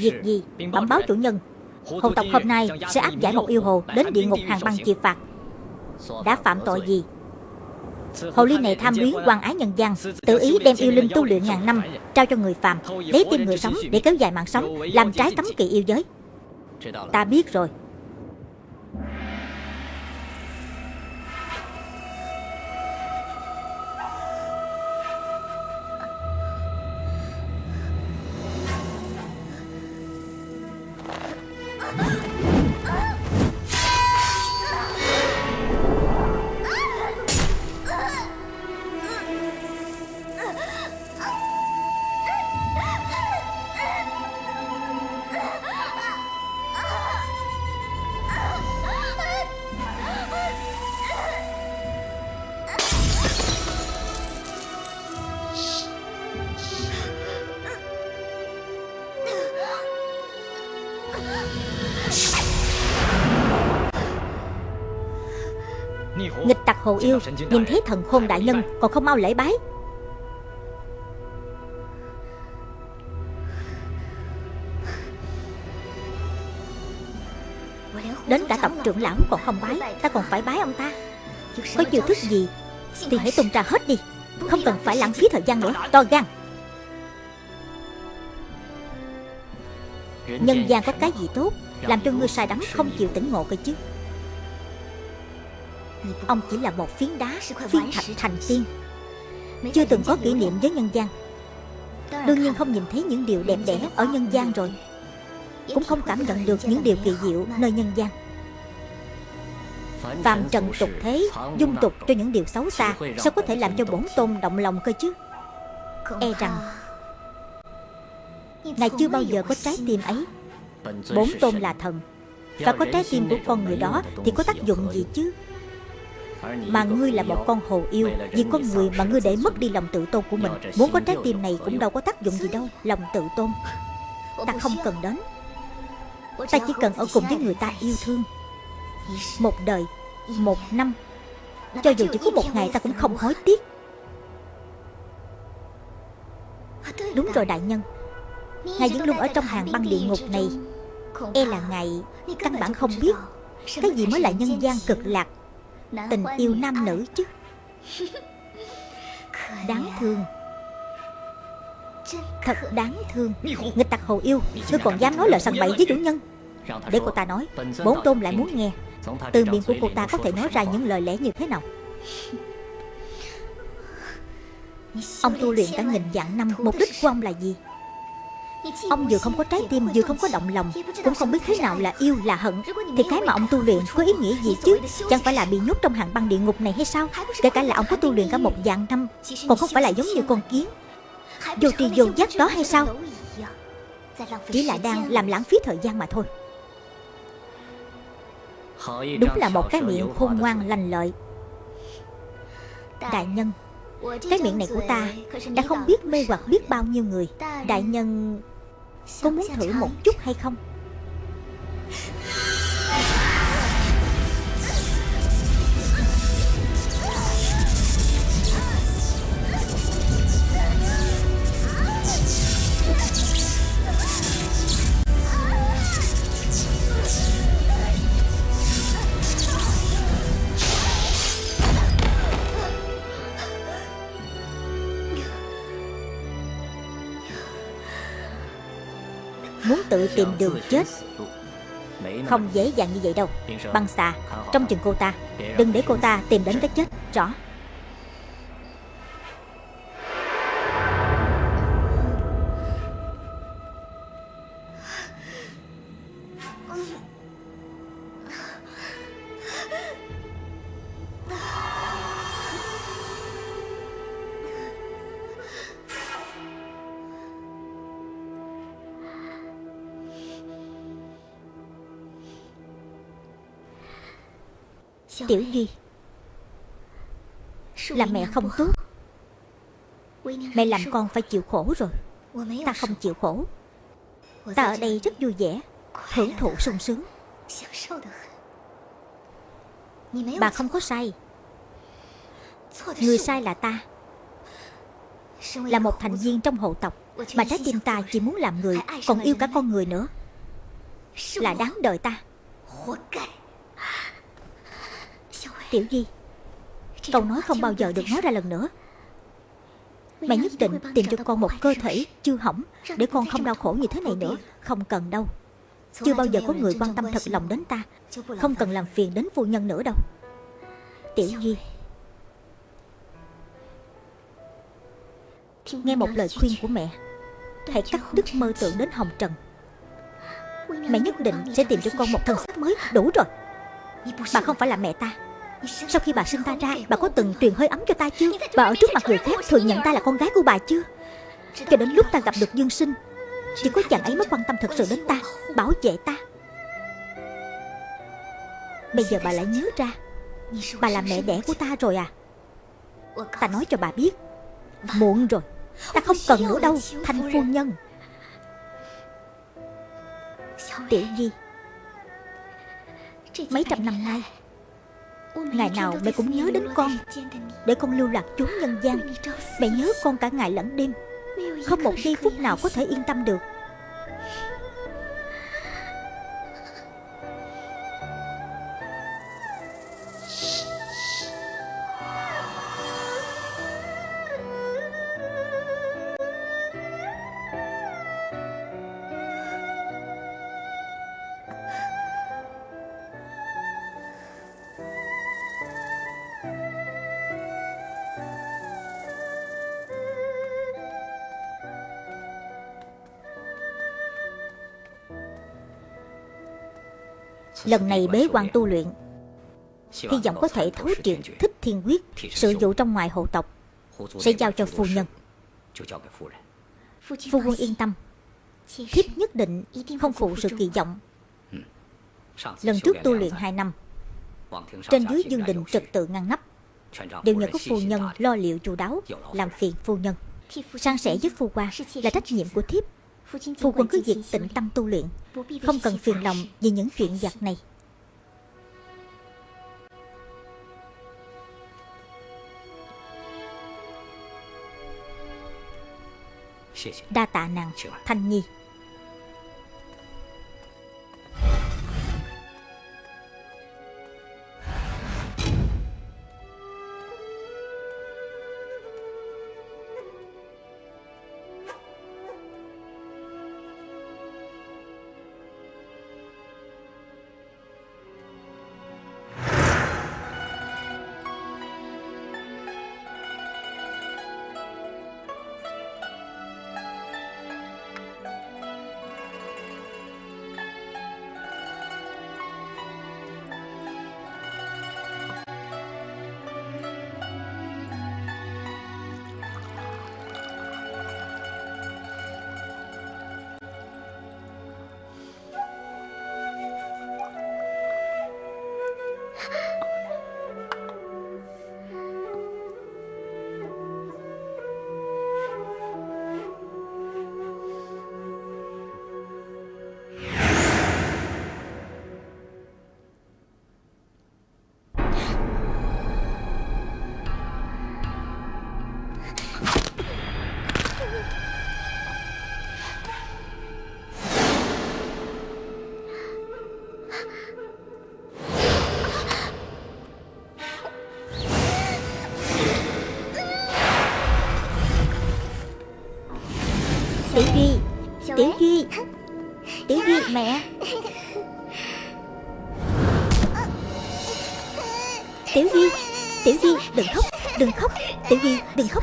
Việc gì? Bẩm báo chủ nhân. Hồ tộc hôm nay sẽ áp giải một yêu hồ Đến địa ngục hàng băng chịu phạt. Đã phạm tội gì? Hồ ly này tham luyến quan ái nhân gian Tự ý đem yêu linh tu luyện ngàn năm Trao cho người phàm Lấy tim người sống để kéo dài mạng sống Làm trái cấm kỵ yêu giới. Ta biết rồi hồ yêu, Nhìn thấy thần khôn đại nhân, Còn không mau lễ bái. Đến cả tổng trưởng lão còn không bái, Ta còn phải bái ông ta. Có chiêu thức gì Thì hãy tung ra hết đi, Không cần phải lãng phí thời gian nữa. To gan. Nhân gian có cái gì tốt, Làm cho ngươi sai đắm, không chịu tỉnh ngộ cơ chứ. Ông chỉ là một phiến đá Phiến thạch thành tiên. Chưa từng có kỷ niệm với nhân gian. Đương nhiên không nhìn thấy những điều đẹp đẽ ở nhân gian rồi. Cũng không cảm nhận được những điều kỳ diệu nơi nhân gian. Phạm trần tục thế Dung tục cho những điều xấu xa Sao có thể làm cho bổn tôn động lòng cơ chứ? E rằng Ngài chưa bao giờ có trái tim ấy. Bổn tôn là thần. Và có trái tim của con người đó Thì có tác dụng gì chứ mà ngươi là một con hồ yêu, Vì con người mà ngươi để mất đi lòng tự tôn của mình, Muốn có trái tim này cũng đâu có tác dụng gì đâu, Lòng tự tôn. Ta không cần đến. Ta chỉ cần ở cùng với người ta yêu thương. Một đời, Một năm. Cho dù chỉ có một ngày ta cũng không hối tiếc. Đúng rồi, đại nhân. Ngài vẫn luôn ở trong hàng băng địa ngục này. E là ngài Căn bản không biết Cái gì mới là nhân gian cực lạc. Tình yêu nam nữ chứ? Đáng thương. Thật đáng thương. Nghịch tặc hồ yêu. Ngươi còn dám nói lời săn bậy với chủ nhân. Để cô ta nói Bốn tôn lại muốn nghe. Từ miệng của cô ta có thể nói ra những lời lẽ như thế nào? Ông tu luyện cả nghìn vạn năm Mục đích của ông là gì Ông vừa không có trái tim, vừa không có động lòng, Cũng không biết thế nào là yêu, là hận. Thì cái mà ông tu luyện có ý nghĩa gì chứ? Chẳng phải là bị nhốt trong hàng băng địa ngục này hay sao? Kể cả là ông có tu luyện cả một vạn năm, Còn không phải là giống như con kiến. Vô tri vô giác đó hay sao? Chỉ là đang làm lãng phí thời gian mà thôi. Đúng là một cái miệng khôn ngoan, lành lợi. Đại nhân cái miệng này của ta Đã không biết mê hoặc biết bao nhiêu người. Đại nhân, Có muốn thử một chút hay không? Tìm đường chết. Không dễ dàng như vậy đâu. Băng xà, Trong chừng cô ta. Đừng để cô ta tìm đến cái chết. Rõ. Tiểu Duy Là mẹ không tốt. Mẹ làm con phải chịu khổ rồi. Ta không chịu khổ. Ta ở đây rất vui vẻ, Hưởng thụ sung sướng. Bà không có sai. Người sai là ta. Là một thành viên trong hộ tộc. Mà trái tim ta chỉ muốn làm người, Còn yêu cả con người nữa. Là đáng đời ta. Tiểu Di. Câu nói không bao giờ được nói ra lần nữa. Mẹ nhất định tìm cho con một cơ thể chưa hỏng Để con không đau khổ như thế này nữa. Không cần đâu. Chưa bao giờ có người quan tâm thật lòng đến ta. Không cần làm phiền đến phu nhân nữa đâu. Tiểu Di. Nghe một lời khuyên của mẹ, Hãy cắt đứt mơ tưởng đến Hồng Trần. Mẹ nhất định sẽ tìm cho con một thân xác mới Đủ rồi. Bà không phải là mẹ ta. Sau khi bà sinh ta ra, Bà có từng truyền hơi ấm cho ta chưa? Bà ở trước mặt người khác thừa nhận ta là con gái của bà chưa? Cho đến lúc ta gặp được Dương Sinh Chỉ có chàng ấy mới quan tâm thật sự đến ta, Bảo vệ ta. Bây giờ bà lại nhớ ra, Bà là mẹ đẻ của ta rồi à? Ta nói cho bà biết, Muộn rồi, Ta không cần nữa đâu, Thanh phu nhân. Tiểu Di, Mấy trăm năm nay Ngày nào mẹ cũng nhớ đến con, Để con lưu lạc trốn nhân gian. Mẹ nhớ con cả ngày lẫn đêm. Không một giây phút nào có thể yên tâm được. Lần này bế quan tu luyện. Hy vọng có thể thấu triệt thích thiên quyết Sự vụ trong ngoài hộ tộc, Sẽ giao cho phu nhân. Phu quân yên tâm. Thiếp nhất định không phụ sự kỳ vọng. Lần trước tu luyện hai năm, Trên dưới dương đình trật tự ngăn nắp, Đều nhờ có phu nhân lo liệu chu đáo, Làm phiền phu nhân. Sang sẻ với phu qua là trách nhiệm của thiếp. Phu quân cứ việc tĩnh tâm tu luyện Không cần phiền lòng vì những chuyện giặt này. Đa tạ nàng Thanh Nhi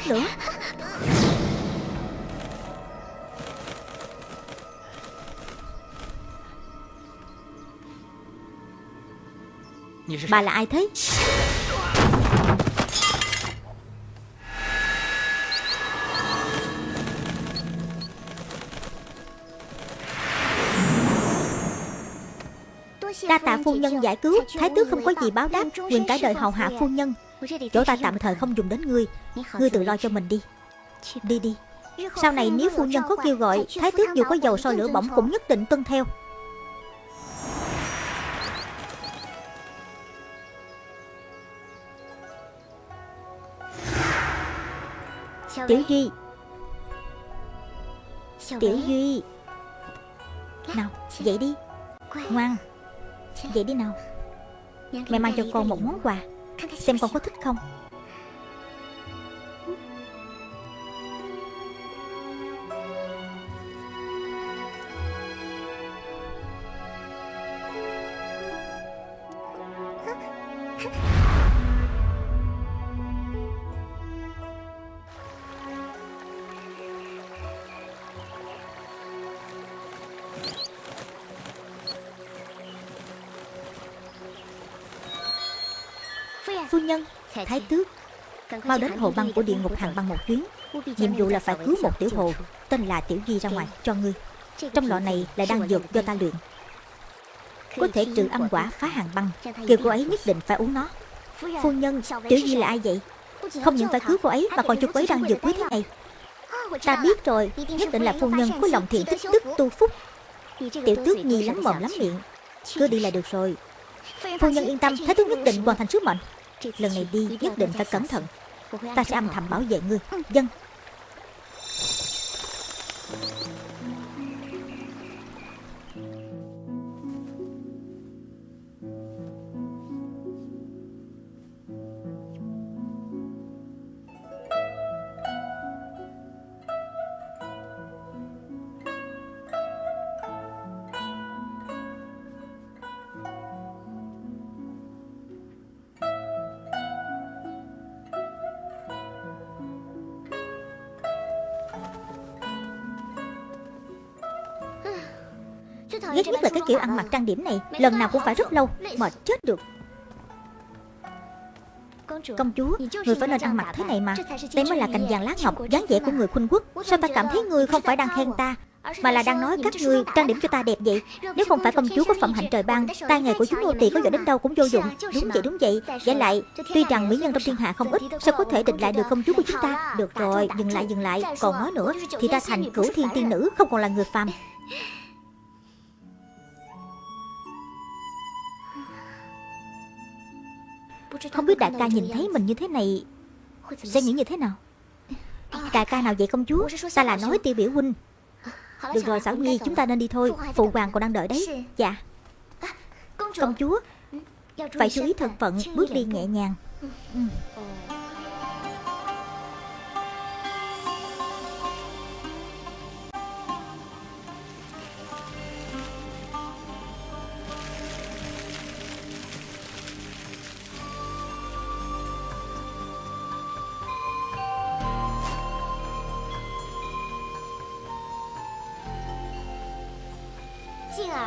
nữa Bà là ai thế? Đa tạ phu nhân giải cứu. Thái tước không có gì báo đáp Nguyện cả đời hầu hạ phu nhân Chỗ ta tạm thời không dùng đến ngươi. Ngươi tự lo cho mình đi. Đi đi. Sau này nếu phu nhân có kêu gọi, Thái tước dù có dầu soi lửa bỏng cũng nhất định tuân theo. Tiểu Duy. Tiểu Duy. Nào, dậy đi. Ngoan. Dậy đi nào. Mẹ mang cho con một món quà. Xem con có thích không? Thái tước. Mau đến hồ băng của địa ngục hàng băng một chuyến. Nhiệm vụ là phải cứu một tiểu hồ, Tên là Tiểu Di ra ngoài cho ngươi. Trong lọ này là đan dược do ta luyện. Có thể trừ âm quả phá hàng băng, Kêu cô ấy nhất định phải uống nó. Phu nhân, Tiểu Di là ai vậy? Không những phải cứu cô ấy, Mà còn cho cô ấy đan dược quý thế này. Ta biết rồi, Nhất định là phu nhân có lòng thiện tích đức tu phúc. Tiểu tước nhi lắm mồm lắm miệng. Cứ đi là được rồi. Phu nhân yên tâm, Thái tước nhất định hoàn thành sứ mệnh. Lần này đi nhất định phải cẩn thận. Ta sẽ âm thầm bảo vệ ngươi. Dân Ghét nhất là cái kiểu ăn mặc trang điểm này Lần nào cũng phải rất lâu Mệt chết được. Công chúa, người phải nên ăn mặc thế này mà. Đây mới là cành vàng lá ngọc dáng vẻ của người khuynh quốc. Sao ta cảm thấy người không phải đang khen ta Mà là đang nói các người trang điểm cho ta đẹp vậy? Nếu không phải công chúa có phẩm hạnh trời ban Tai nghề của chúng nô tỳ có giỏi đến đâu cũng vô dụng. Đúng vậy đúng vậy. Giả lại, tuy rằng mỹ nhân trong thiên hạ không ít Sao có thể địch lại được công chúa của chúng ta? Được rồi, dừng lại dừng lại. Còn nói nữa Thì ta thành cửu thiên tiên nữ Không còn là người phàm. Không biết đại ca nhìn thấy mình như thế này, Sẽ nghĩ như thế nào? Đại ca nào vậy công chúa, Ta là nói tiêu biểu huynh. Được rồi, Xảo Nhi chúng ta nên đi thôi. Phụ hoàng còn đang đợi đấy. Dạ. Công chúa, Phải chú ý thân phận, bước đi nhẹ nhàng. Ừ.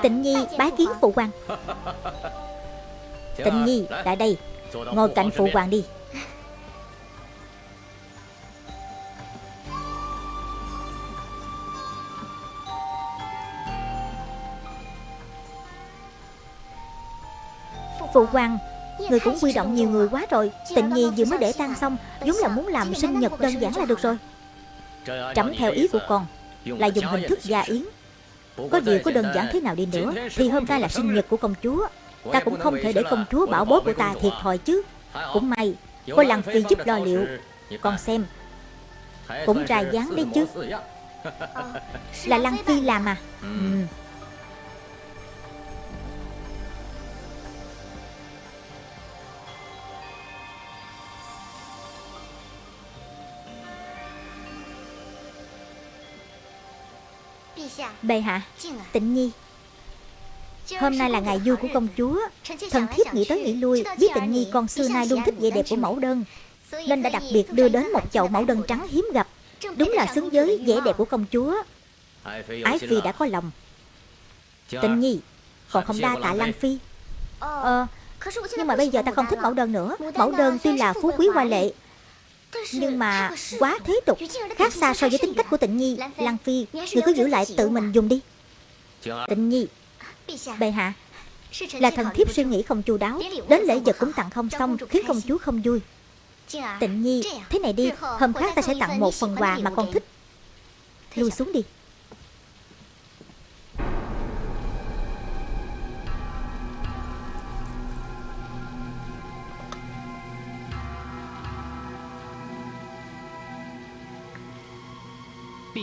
Tịnh Nhi bái kiến phụ hoàng. Tịnh Nhi lại đây, Ngồi cạnh phụ hoàng đi. Phụ hoàng, Người cũng quy động nhiều người quá rồi. Tịnh Nhi vừa mới để tan xong, vốn là muốn làm sinh nhật đơn giản là được rồi. Trẫm theo ý của con, Là dùng hình thức gia yến có điều có đơn giản thế nào đi nữa? Thì hôm nay là sinh nhật của công chúa. Ta cũng không thể để công chúa bảo bối của ta thiệt thòi chứ. Cũng may Có Lăng Phi giúp lo liệu. Còn xem. Cũng ra dáng đấy chứ. Là Lăng Phi làm à? Ừ. Bệ hạ Tịnh Nhi Hôm nay là ngày vui của công chúa。Thần thiếp nghĩ tới nghĩ lui Biết Tịnh Nhi con xưa nay luôn thích vẻ đẹp của mẫu đơn Nên đã đặc biệt đưa đến một chậu mẫu đơn trắng hiếm gặp Đúng là xứng với vẻ đẹp của công chúa。Ái Phi đã có lòng Tịnh Nhi Còn không đa tạ Lăng Phi. Ờ Nhưng mà bây giờ ta không thích mẫu đơn nữa. Mẫu đơn tuy là phú quý hoa lệ nhưng mà quá thế tục. Khác xa so với tính cách của tịnh nhi Lăng Phi Người cứ giữ lại tự mình dùng đi. Tịnh nhi Bệ hạ. Là thần thiếp suy nghĩ không chu đáo Đến lễ vật cũng tặng không xong Khiến công chúa không vui. Tịnh nhi Thế này đi Hôm khác ta sẽ tặng một phần quà mà con thích. Lui xuống đi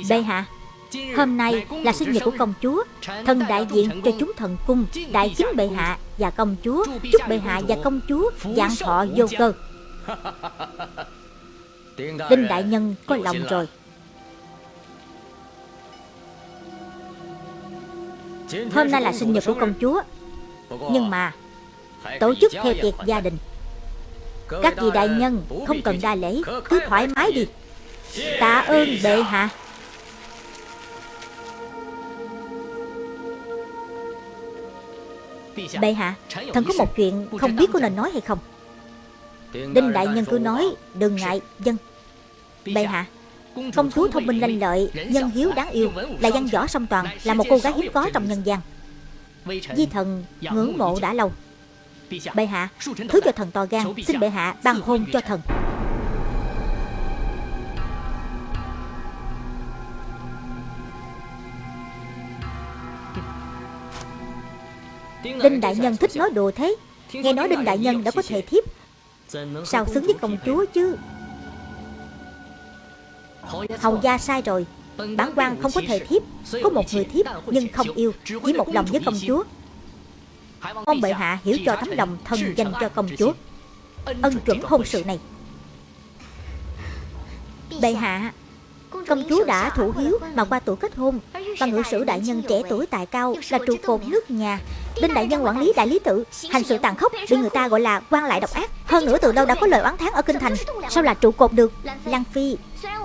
Bệ hạ Hôm nay là sinh nhật của công chúa Thần đại diện cho chúng thần cung Đại chính bệ hạ và công chúa Chúc bệ hạ và công chúa dạng thọ vô cơ. Đinh đại nhân có lòng rồi. Hôm nay là sinh nhật của công chúa Nhưng mà Tổ chức theo tiệc gia đình. Các vị đại nhân không cần đa lễ Cứ thoải mái đi. Tạ ơn bệ hạ Bệ hạ Thần có một chuyện không biết có nên nói hay không? Đinh đại nhân cứ nói Đừng ngại dân. Bệ hạ Công chúa thông minh lanh lợi Nhân hiếu đáng yêu Là văn võ song toàn Là một cô gái hiếm có trong nhân gian. Di thần ngưỡng mộ đã lâu. Bệ hạ Thứ cho thần to gan. Xin bệ hạ ban hôn cho thần Đinh Đại Nhân thích nói đùa thế. Nghe nói Đinh Đại Nhân đã có thể thiếp. Sao xứng với công chúa chứ? Hầu gia sai rồi. Bản quan không có thể thiếp. Có một người thiếp nhưng không yêu, Chỉ một lòng với công chúa. Ông bệ hạ hiểu cho tấm lòng thần dành cho công chúa. Ân chuẩn hôn sự này. Bệ hạ Công chúa đã thủ hiếu mà qua tuổi kết hôn. Và ngự sử đại nhân trẻ tuổi tài cao Là trụ cột nước nhà. Đinh đại nhân quản lý đại lý tự Hành sự tàn khốc bị người ta gọi là quan lại độc ác. Hơn nữa từ đâu đã có lời oán thán ở kinh thành? Sao là trụ cột được? Lan Phi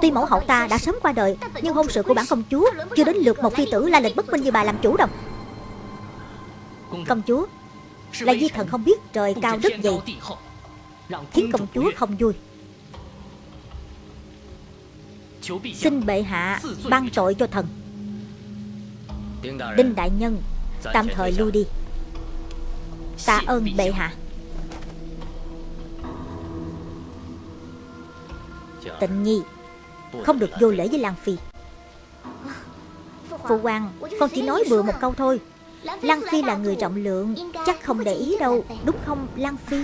Tuy mẫu hậu ta đã sớm qua đời Nhưng hôn sự của bản công chúa Chưa đến lượt một phi tử la lịch bất minh như bà làm chủ đâu Công chúa Là di thần không biết trời cao đất dày Khiến công chúa không vui Xin bệ hạ ban tội cho thần. Đinh đại nhân, Tạm thời lui đi. Tạ ơn bệ hạ. Tịnh nhi, Không được vô lễ với Lan Phi. Phụ hoàng, Con chỉ nói bừa một câu thôi. Lan Phi là người rộng lượng, Chắc không để ý đâu, Đúng không, Lan Phi?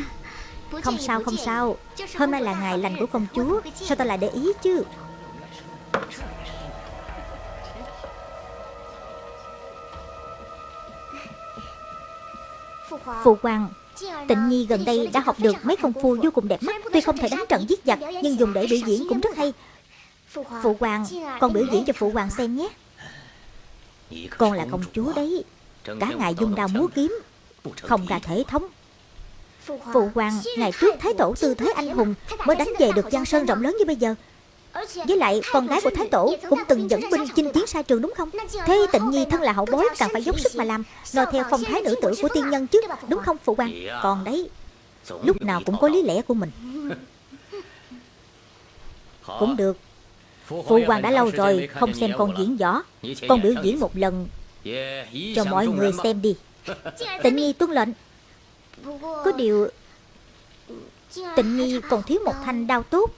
Không sao không sao. Hôm nay là ngày lành của công chúa, Sao ta lại để ý chứ? Phụ hoàng. Tịnh Nhi gần đây đã học được mấy công phu vô cùng đẹp mắt. Tuy không thể đánh trận giết giặc Nhưng dùng để biểu diễn cũng rất hay. Phụ hoàng. Con biểu diễn cho phụ hoàng xem nhé. Con là công chúa đấy. Cả ngày dung đao múa kiếm Không ra thể thống. Phụ hoàng. Ngày trước Thái Tổ tư thế anh hùng Mới đánh về được Giang Sơn rộng lớn như bây giờ với lại con gái của Thái Tổ cũng từng dẫn binh chinh chiến sai trường đúng không? Thế tịnh nhi thân là hậu bối càng phải dốc sức mà làm. Lo theo phong thái nữ tử của tiên nhân chứ Đúng không phụ hoàng? Còn đấy Lúc nào cũng có lý lẽ của mình. Cũng được. Phụ hoàng đã lâu rồi không xem con diễn võ. Con biểu diễn một lần Cho mọi người xem đi. Tịnh nhi tuân lệnh. Có điều Tịnh Nhi còn thiếu một thanh đao tốt.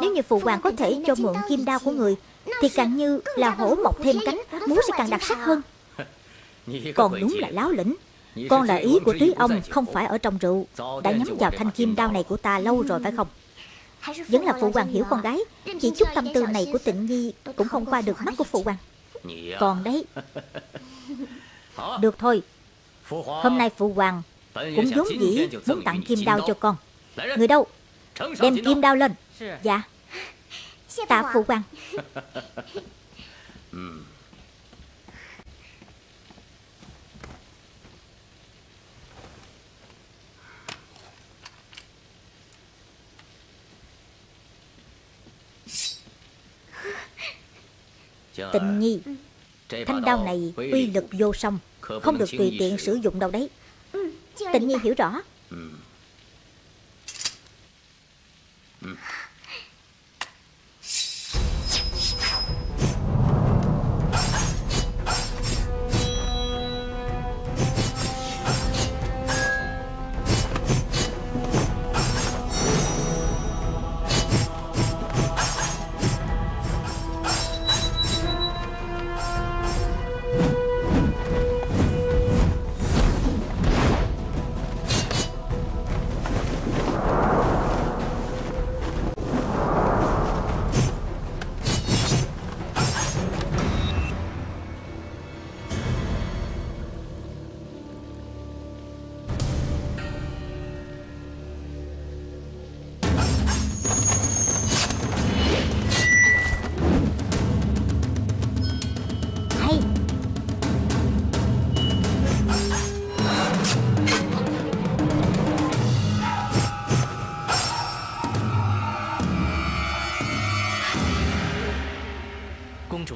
Nếu như phụ hoàng có thể cho mượn kim đao của người Thì càng như là hổ mọc thêm cánh Múa sẽ càng đặc sắc hơn. Còn đúng là láo lĩnh. Con là ý của túy ông Không phải ở trong rượu. Đã nhắm vào thanh kim đao này của ta lâu rồi phải không? Vẫn là phụ hoàng hiểu con gái. Chỉ chút tâm tư này của tịnh nhi Cũng không qua được mắt của phụ hoàng. Còn đấy. Được thôi. Hôm nay phụ hoàng Cũng vốn dĩ muốn tặng kim đao cho con Người đâu? Đem kim đao lên. Dạ. Tạ phụ quan Tình nhi Thanh đao này uy lực vô song. Không được tùy tiện sử dụng đâu đấy. Tịnh nhi hiểu rõ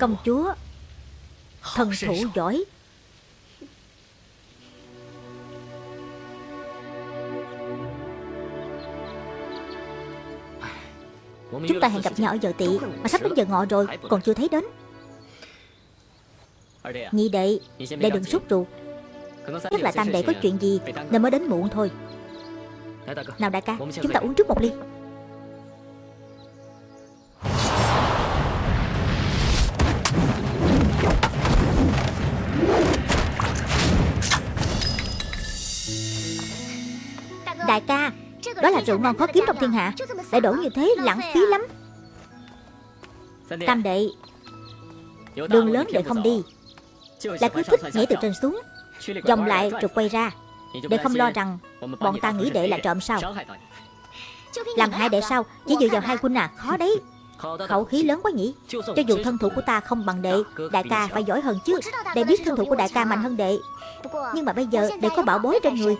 Công chúa Thần thủ giỏi. Chúng ta hẹn gặp nhau ở giờ tị Mà sắp đến giờ ngọ rồi Còn chưa thấy đến. Nhị đệ Đệ đừng sốt ruột. Chắc là tam đệ có chuyện gì Nên mới đến muộn thôi. Nào đại ca Chúng ta uống trước một ly Đại ca. Đó là rượu ngon khó kiếm trong thiên hạ. Để đổ như thế lãng phí lắm. Tam đệ, Đường lớn đệ không đi. Lại cứ thích nhảy từ trên xuống Dòng lại rồi quay ra. Để không lo rằng Bọn ta nghĩ đệ là trộm sao. Làm hại đệ sao? Chỉ dựa vào hai huynh à? Khó đấy. Khẩu khí lớn quá nhỉ? Cho dù thân thủ của ta không bằng đệ, Đại ca phải giỏi hơn chứ. Đệ biết thân thủ của đại ca mạnh hơn đệ. Nhưng mà bây giờ đệ có bảo bối trên người.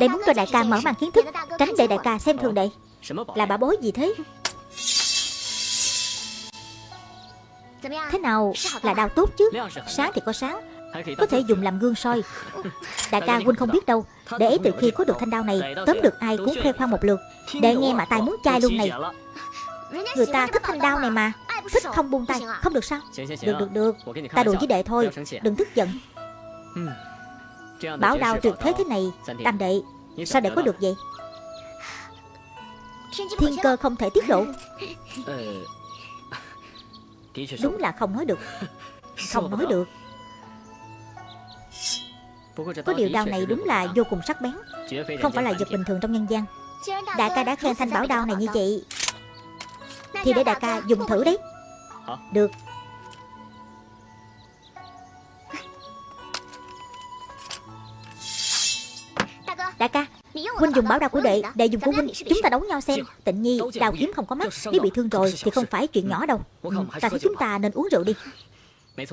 Đệ muốn cho đại ca mở mang kiến thức, Tránh để đại ca xem thường đệ. Là bà bối gì thế? Thế nào là đau tốt chứ? Sáng thì có sáng, Có thể dùng làm gương soi. Đại ca huynh không biết đâu, Để ấy từ khi có được thanh đao này, Tóm được ai cũng khoe khoang một lượt. Để nghe mà tai muốn chai luôn này. Người ta thích thanh đao này mà, Thích không buông tay, Không được sao? Được được được. Ta đùa với đệ thôi, Đừng tức giận. Bảo đao tuyệt thế thế này Tam đệ Sao đệ có được vậy? Thiên cơ không thể tiết lộ. Đúng là không nói được. Không nói được. Có điều đao này đúng là vô cùng sắc bén. Không phải là vật bình thường trong nhân gian. Đại ca đã khen thanh bảo đao này như vậy. Thì để đại ca dùng thử đấy. Được Huynh dùng bảo đao của đệ Đệ dùng của Huynh. Chúng ta đấu nhau xem. Tịnh nhi Đào kiếm không có mắt Nếu bị thương rồi Thì không phải chuyện nhỏ đâu. Ừ, Ta thấy chúng ta nên uống rượu đi.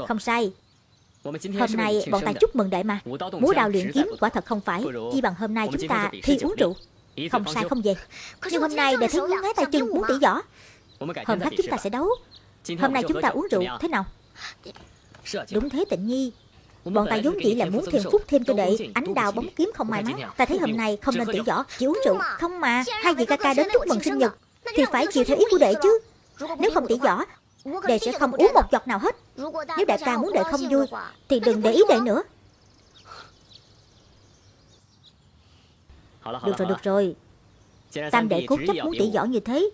Không sai. Hôm nay bọn ta chúc mừng đệ mà. Múa đào luyện kiếm quả thật không phải. Chỉ bằng hôm nay chúng ta thi uống rượu. Không sai không về. Nhưng hôm nay đệ thấy ngứa ngáy tay chân muốn tỉ võ Hôm khác chúng ta sẽ đấu. Hôm nay chúng ta uống rượu. Thế nào? Đúng thế tịnh nhi Bọn ta vốn dĩ là muốn thêm phúc thêm cho đệ Ánh đào bóng kiếm không may mắn Ta thấy hôm nay không nên tỉ võ Chỉ uống rượu Không mà. Hai vị ca ca đến chúc mừng sinh nhật. Thì phải chịu theo ý của đệ chứ. Nếu không tỉ võ Đệ sẽ không uống một giọt nào hết. Nếu đại ca muốn đệ không vui Thì đừng để ý đệ nữa. Được rồi được rồi. Tam đệ cố chấp muốn tỉ võ như thế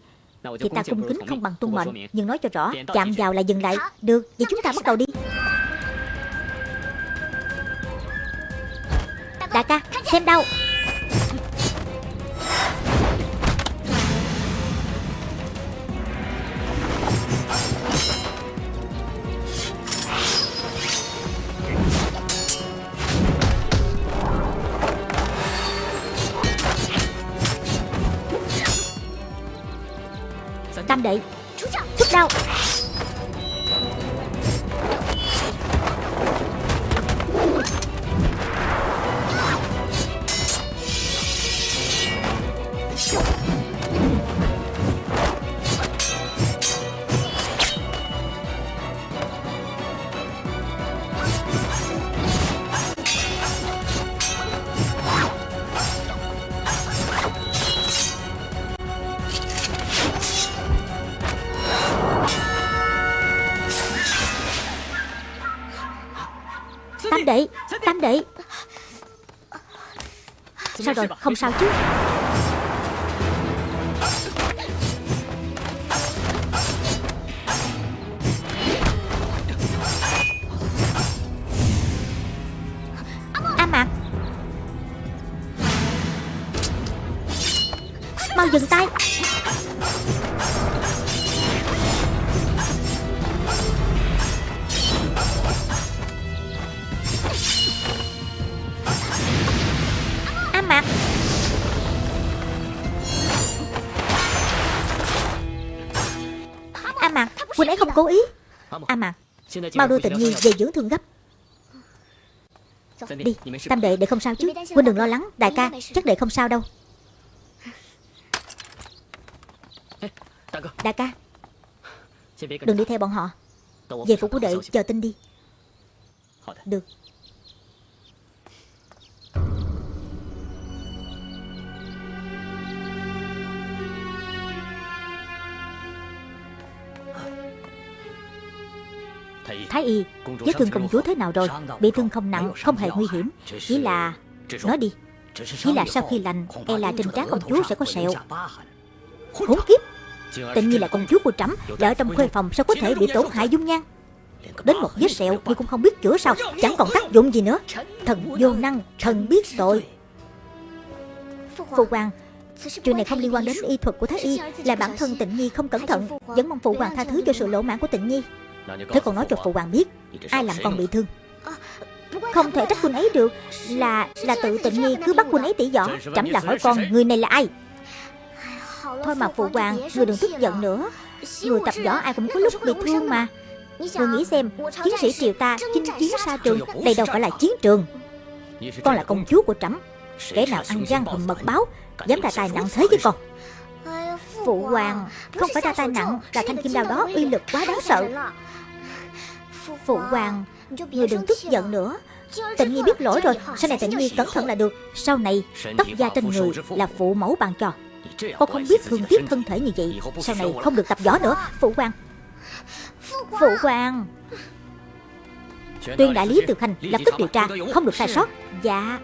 Thì ta cung kính không bằng tuân mệnh Nhưng nói cho rõ Chạm vào là dừng lại Được Vậy chúng ta bắt đầu đi Đại ca xem đâu. Rồi không sao chứ A Mạc Mau dừng tay cố ý. À mà Mau đưa tịnh nhi về dưỡng thương gấp. Đi Tam đệ đệ không sao chứ. Huynh đừng lo lắng Đại ca chắc đệ không sao đâu. Đại ca Đừng đi theo bọn họ. Về phủ của đệ chờ tin đi. Được Thái y Vết thương công chúa thế nào rồi Bị thương không nặng Không hề nguy hiểm Chỉ là Nói đi Chỉ là sau khi lành E là trên trán công chúa sẽ có sẹo Khốn kiếp Tịnh nhiên là công chúa của trẫm Và ở trong khuê phòng sao có thể bị tổn hại dung nhan Đến một vết sẹo nhưng cũng không biết chữa sao Chẳng còn tác dụng gì nữa Thần vô năng Thần biết tội Phụ hoàng Chuyện này không liên quan đến y thuật của Thái Y Là bản thân tịnh nhi không cẩn thận Vẫn mong phụ hoàng tha thứ cho sự lỗ mãn của tịnh nhi Thế còn nói cho phụ hoàng biết, Ai làm con bị thương? Không thể trách quân ấy được, Là là tự tịnh nghi cứ bắt quân ấy tỉ võ Trẫm là hỏi con người này là ai. Thôi mà phụ hoàng, Người đừng tức giận nữa. Người tập võ ai cũng có lúc bị thương mà. Người nghĩ xem, Chiến sĩ triều ta chinh chiến xa trường, Đây đâu phải là chiến trường. Con là công chúa của trẫm. Kẻ nào ăn gian hùm mật báo, Dám ra tay nặng thế với con? Phụ hoàng, Không phải ra tay nặng Là thanh kim đao đó uy lực quá đáng sợ. Phụ hoàng. Người đừng tức giận nữa. Tịnh Nhi biết lỗi rồi, Sau này Tịnh Nhi cẩn thận là được. Sau này, tóc da trên người là phụ mẫu bàn cho. Con không biết thương tiếc thân thể như vậy. Sau này không được tập võ nữa. Phụ hoàng. Phụ hoàng. Tuyên đại lý từ khanh lập tức điều tra, Không được sai sót. Dạ.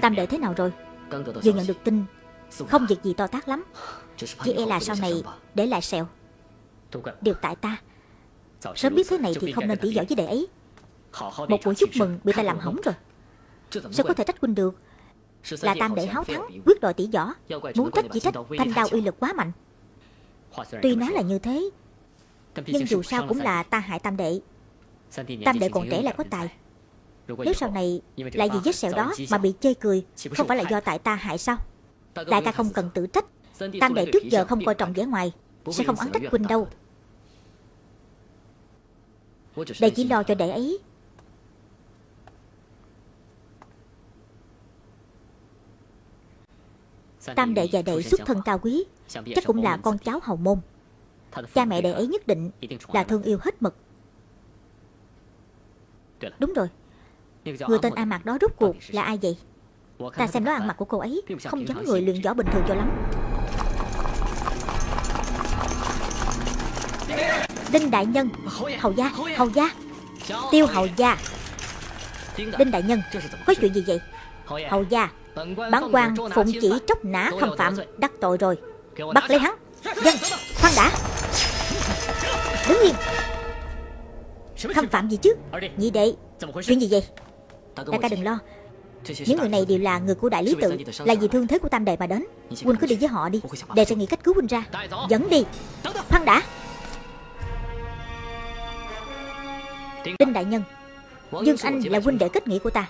Tam đệ thế nào rồi? Vừa nhận được tin không việc gì to tác lắm. Chỉ e là sau này để lại sẹo. Điều tại ta. Sớm biết thế này thì không nên tỉ võ với đệ ấy. Một buổi chúc mừng bị ta làm hỏng rồi. Sao có thể trách huynh được? Là tam đệ háo thắng Quyết đòi tỉ võ Muốn trách chỉ trách thanh đao uy lực quá mạnh. Tuy nói là như thế Nhưng dù sao cũng là ta hại tam đệ. Tam đệ còn trẻ là có tài. nếu sau này lại vì vết sẹo đó mà bị chê cười Không phải là do tại ta hại sao Đại ca không cần tự trách Tam đệ trước giờ không coi trọng vẻ ngoài Sẽ không oán trách huynh đâu. Đệ chỉ lo cho đệ ấy. Tam đệ và đệ xuất thân cao quý Chắc cũng là con cháu hầu môn. Cha mẹ đệ ấy nhất định là thương yêu hết mực. Đúng rồi. Người tên A Mạc đó rốt cuộc là ai vậy Ta xem đó ăn mặc của cô ấy Không giống người luyện võ bình thường cho lắm. Đinh Đại Nhân Hầu gia Hầu gia. Tiêu Hầu gia. Đinh Đại Nhân Có chuyện gì vậy? Hầu gia Bản quan phụng chỉ tróc nã khâm phạm Đắc tội rồi. Bắt lấy hắn. Dân Khoan đã. Đứng yên. Khâm phạm gì chứ? Nhị đệ. Chuyện gì vậy? Đại ca đừng lo Những người này đều là người của đại lý tự Là vì thương thế của tam đệ mà đến. Huynh cứ đi với họ đi. Đệ sẽ nghĩ cách cứu huynh ra. Dẫn đi. Khoan đã. Đinh đại nhân Dương Anh là huynh đệ kết nghĩa của ta.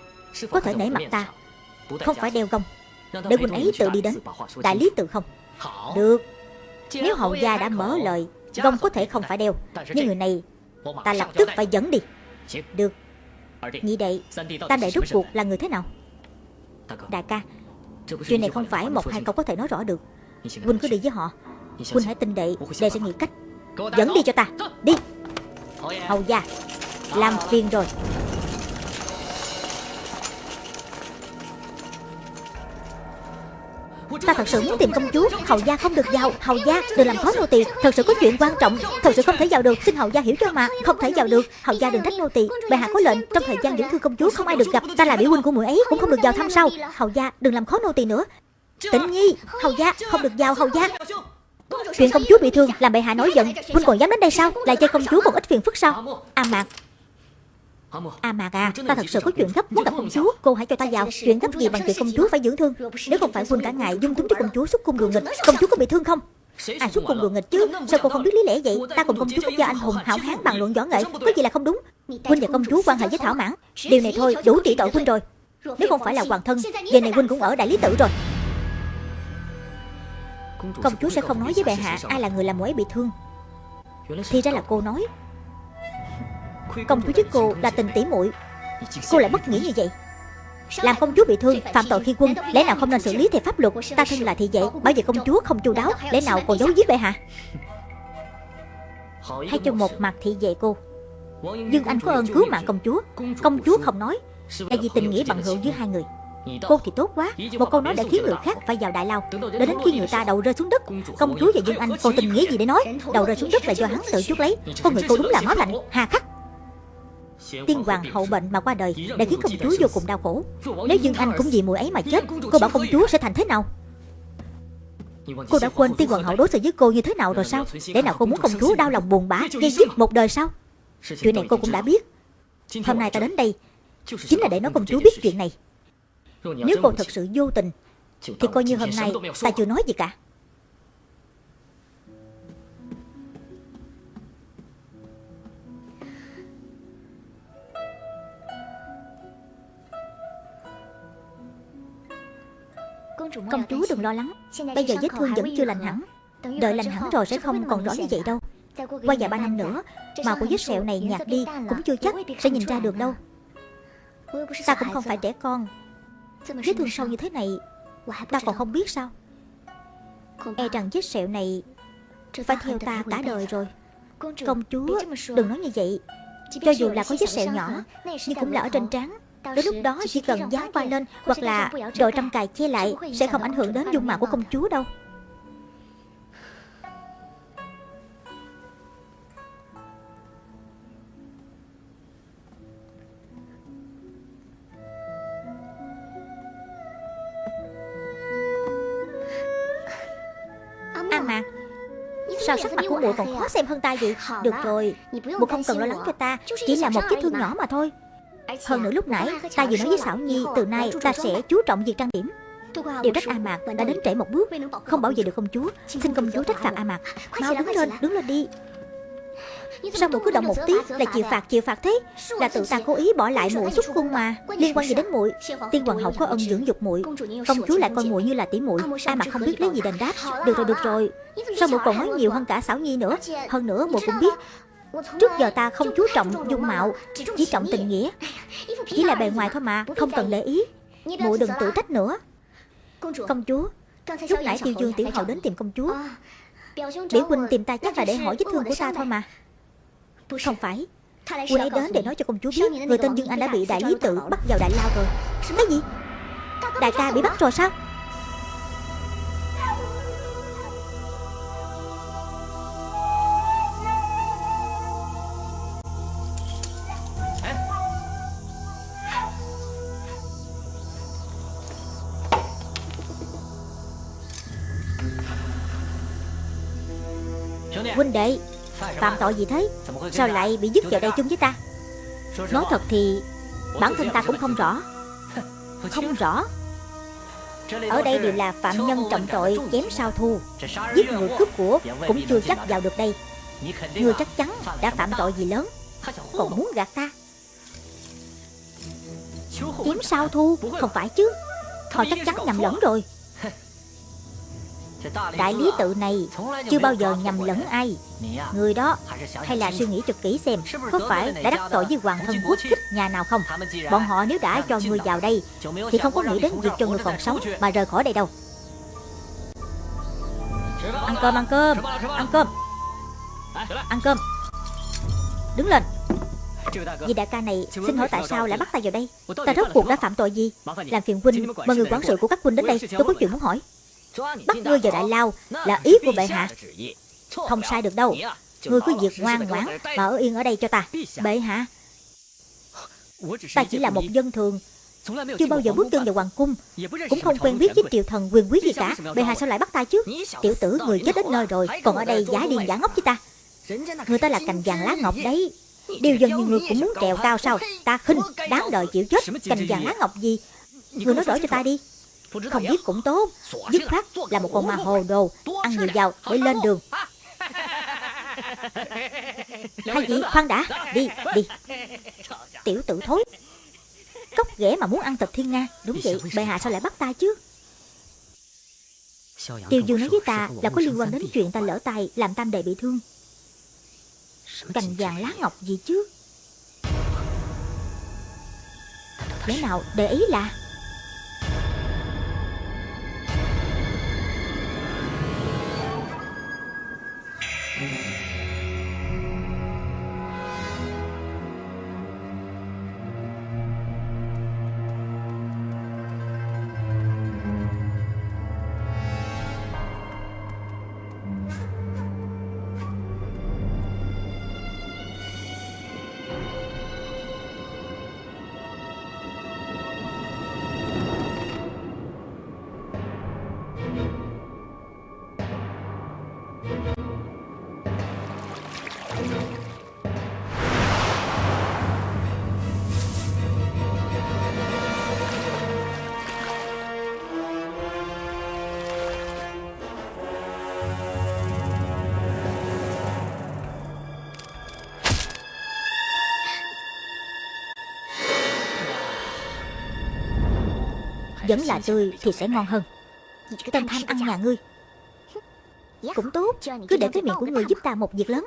Có thể nể mặt ta Không phải đeo gông. Để huynh ấy tự đi đến. Đại lý tự không? Được. Nếu hậu gia đã mở lời Gông có thể không phải đeo. Nhưng người này Ta lập tức phải dẫn đi. Được. Nhị đệ Tam đệ rốt cuộc là người thế nào Đại ca, Chuyện này không phải một hai câu có thể nói rõ được. Huynh cứ đi với họ. Huynh hãy tin đệ Đệ sẽ nghĩ cách. Dẫn đi cho ta. Đi. Hầu gia, Làm phiền rồi. Ta thật sự muốn tìm công chúa. Hầu gia không được vào Hầu gia đừng làm khó nô tỳ. Thật sự có chuyện quan trọng. Thật sự không thể vào được. Xin hầu gia hiểu cho mà. Không thể vào được. Hầu gia đừng trách nô tỳ. Bệ hạ có lệnh. Trong thời gian dưỡng thương công chúa không ai được gặp, Ta là biểu huynh của muội ấy, Cũng không được vào thăm sau. Hầu gia đừng làm khó nô tỳ nữa. Tĩnh nhi, Hầu gia không được vào, hầu gia. Chuyện công chúa bị thương làm bệ hạ nổi giận. Huynh còn dám đến đây sao? Lại chơi công chúa một ít phiền phức sao? A mạc. À mà à, ta thật sự có chuyện gấp muốn gặp công chúa. Cô hãy cho ta vào Chuyện gấp gì bằng chuyện công chúa phải dưỡng thương. Nếu không phải huynh cả ngày dung túng cho công chúa xuất cung đùa nghịch Công chúa có bị thương không? À xuất cung đùa nghịch chứ. Sao cô không biết lý lẽ vậy? Ta cùng công chúa quốc gia anh hùng hảo hán bàn luận võ nghệ Có gì là không đúng? Huynh và công chúa quan hệ với Thảo Mãn. Điều này thôi đủ trị tội huynh rồi. Nếu không phải là hoàng thân Giờ này huynh cũng ở đại lý tự rồi. Công chúa sẽ không nói với bệ hạ Ai là người làm ấy bị thương Thì ra là cô nói Công chúa với cô là tình tỉ muội. Cô lại bất nghĩa như vậy. Làm công chúa bị thương Phạm tội khi quân Lẽ nào không nên xử lý theo pháp luật? Ta thân là thị vệ Bảo vệ công chúa không chu đáo Lẽ nào còn giấu giếm bệ hạ? Hay cho một mặt thị vệ cô. Dương Anh có ơn cứu mạng công chúa. Công chúa không nói Là vì tình nghĩa bằng hữu giữa hai người. Cô thì tốt quá. Một câu nói đã khiến người khác phải vào đại lao. Để đến khi người ta đầu rơi xuống đất Công chúa và Dương Anh còn tình nghĩa gì để nói? Đầu rơi xuống đất là do hắn tự chuốc lấy Con người cô đúng là máu lạnh Hà khắc Tiên hoàng hậu bệnh mà qua đời Đã khiến công chúa vô cùng đau khổ. Nếu Dương Anh cũng vì mùi ấy mà chết Cô bảo công chúa sẽ thành thế nào? Cô đã quên tiên hoàng hậu đối xử với cô như thế nào rồi sao? Để nào cô muốn công chúa đau lòng buồn bã Gây dứt một đời sao? Chuyện này cô cũng đã biết. Hôm nay ta đến đây Chính là để nói công chúa biết chuyện này. Nếu cô thật sự vô tình Thì coi như hôm nay ta chưa nói gì cả Công chúa đừng lo lắng. Bây giờ vết thương vẫn chưa lành hẳn. Đợi lành hẳn rồi sẽ không còn rõ như vậy đâu. Qua vài ba năm nữa Màu của vết sẹo này nhạt đi Cũng chưa chắc sẽ nhìn ra được đâu. Ta cũng không phải trẻ con. Vết thương sâu như thế này Ta còn không biết sao? E rằng vết sẹo này Phải theo ta cả đời rồi. Công chúa đừng nói như vậy. Cho dù là có vết sẹo nhỏ Nhưng cũng là ở trên trán Đến lúc đó chỉ cần dán vai lên Hoặc là đội trăm cài che lại Sẽ không ảnh hưởng đến dung mạo của công chúa đâu. Mạc Sao sắc mặt của muội còn khó xem hơn ta vậy? Được rồi Muội không cần lo lắng cho ta Chỉ là một vết thương nhỏ mà thôi hơn nữa lúc nãy ta vừa nói với Xảo Nhi Từ nay ta sẽ chú trọng việc trang điểm. Điều trách A Mạc đã đến trễ một bước. Không bảo vệ được công chúa. Xin công chúa trách phạt A Mạc. Mau đứng lên, đứng lên đi. Sao muội cứ động một tí là chịu phạt chịu phạt thế? Là tự ta cố ý bỏ lại muội xuất cung mà. Liên quan gì đến muội? Tiên hoàng hậu có ân dưỡng dục muội. Công chúa lại coi muội như là tỷ muội. A Mạc không biết lấy gì đền đáp. Được rồi được rồi Sao muội còn nói nhiều hơn cả Xảo Nhi nữa Hơn nữa muội cũng biết Trước giờ ta không chú trọng dung mạo, Chỉ trọng tình nghĩa. Chỉ là bề ngoài thôi mà, Không cần để ý. Mụ đừng tự trách nữa. Công chúa, Lúc nãy tiêu dương tiểu hậu đến tìm công chúa. Biểu huynh tìm ta chắc là để hỏi vết thương của ta thôi mà. Không phải. Huynh ấy đến để nói cho công chúa biết, Người tên Dương Anh đã bị đại lý tự bắt vào đại lao rồi. Cái gì? Đại ca bị bắt rồi sao? Đệ. Phạm tội gì thế? Sao lại bị dứt vào đây chung với ta? Nói thật thì, Bản thân ta cũng không rõ. Không rõ. Ở đây đều là phạm nhân trọng tội Chém sao thu. Giết người cướp của Cũng chưa chắc vào được đây. Ngươi chắc chắn đã phạm tội gì lớn, Còn muốn gạt ta. Chém sao thu, Không phải chứ? Họ chắc chắn nhầm lẫn rồi. Đại lý tự này chưa bao giờ nhầm lẫn ai. Người đó hay là suy nghĩ cho kỹ xem, Có phải đã đắc tội với hoàng thân quốc thích nhà nào không? Bọn họ nếu đã cho người vào đây Thì không có nghĩ đến việc cho người còn sống Mà rời khỏi đây đâu. Ăn cơm ăn cơm Ăn cơm. Ăn cơm. Đứng lên. Vị đại ca này xin hỏi tại sao lại bắt ta vào đây? Ta rốt cuộc đã phạm tội gì? Làm phiền huynh, Mời người quản sự của các huynh đến đây. Tôi có chuyện muốn hỏi. Bắt ngươi vào đại lao là ý của bệ hạ. Không sai được đâu. Ngươi cứ việc ngoan ngoãn Mà ở yên ở đây cho ta, Bệ hạ. Ta chỉ là một dân thường, Chưa bao giờ bước chân vào hoàng cung, Cũng không quen biết với triều thần quyền quý gì cả. Bệ hạ sao lại bắt ta chứ? Tiểu tử người chết đến nơi rồi, Còn ở đây giả điên giả ngốc với ta. Người ta là cành vàng lá ngọc đấy. Điều dân như người cũng muốn trèo cao sao? Ta khinh, Đáng đợi chịu chết. Cành vàng lá ngọc gì? Người nói rõ cho ta đi không biết cũng tốt. Dứt khoát là một con ma hồ đồ Ăn nhiều vào để lên đường. Hai vị khoan đã Đi đi. Tiểu tử thối. Cốc ghẻ mà muốn ăn thịt thiên nga. Đúng vậy bệ hạ sao lại bắt ta chứ? Tiêu Dương nói với ta là có liên quan đến chuyện ta lỡ tay Làm tam đệ bị thương. Cành vàng lá ngọc gì chứ? Lẽ nào để ý là Vẫn là tươi thì sẽ ngon hơn. Tên tham ăn nhà ngươi. Cũng tốt. Cứ để cái miệng của ngươi giúp ta một việc lớn